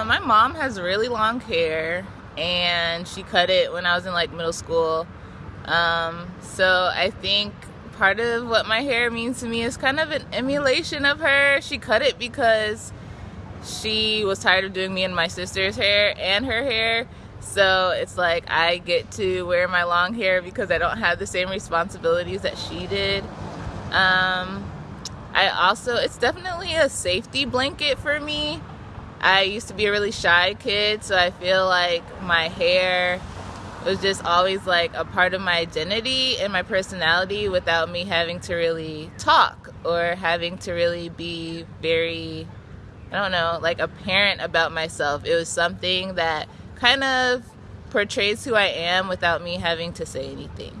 Um, my mom has really long hair and she cut it when I was in like middle school. Um, so I think part of what my hair means to me is kind of an emulation of her. She cut it because she was tired of doing me and my sister's hair and her hair. So it's like I get to wear my long hair because I don't have the same responsibilities that she did. Um, I also, it's definitely a safety blanket for me. I used to be a really shy kid, so I feel like my hair was just always like a part of my identity and my personality without me having to really talk or having to really be very, I don't know, like apparent about myself. It was something that kind of portrays who I am without me having to say anything.